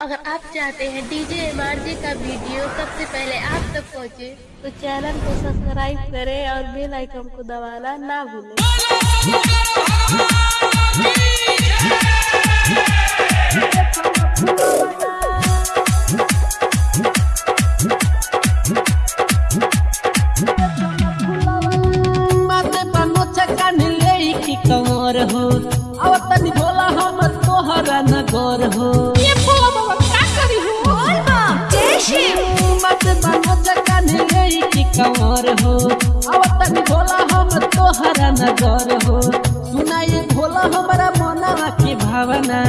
अगर आप चाहते हैं डीजे एमआरजे का वीडियो सबसे पहले आप तक पहुँचे, तो चैनल को सब्सक्राइब करें और बेल आइकन को दबाना ना भूलें। हो अब तनी हम तोहरा हो। कंवर हो। अब तनी भोला हम तोहरा नगर हो। सुनाई भोला हमारा मनवा की भावना।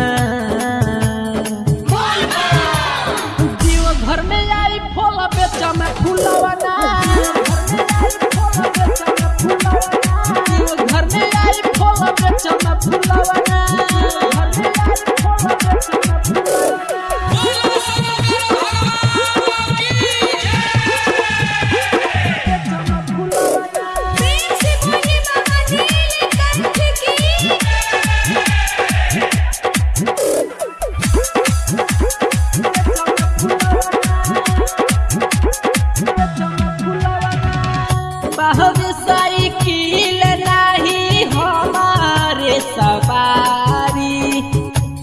घर में आई बेचा में घर में आई बेचा में बहुत साइकिल नहीं हमारे सवारी।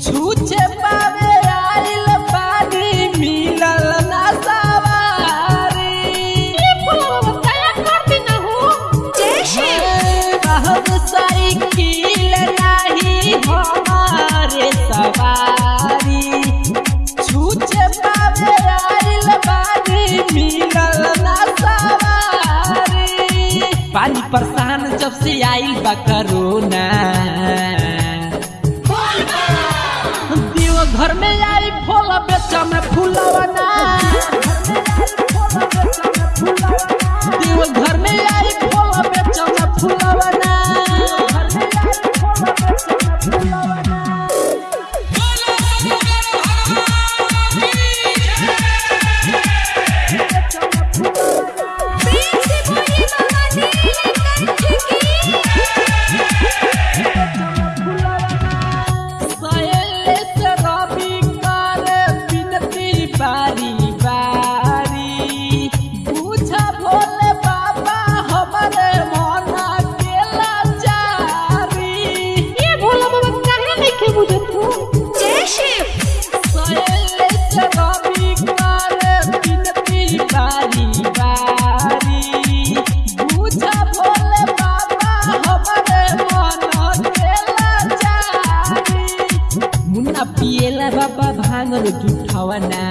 छूछे पावे आइल पानी मिलल ना सवारी। साइकिल नहीं हमारे सवारी। छूछे पावे आइल पानी मिलल पानी परेशान जब से आई बा करोना। देव घर में आई फूल बेचा में फूलवना มนุษย์ทุกภาวนา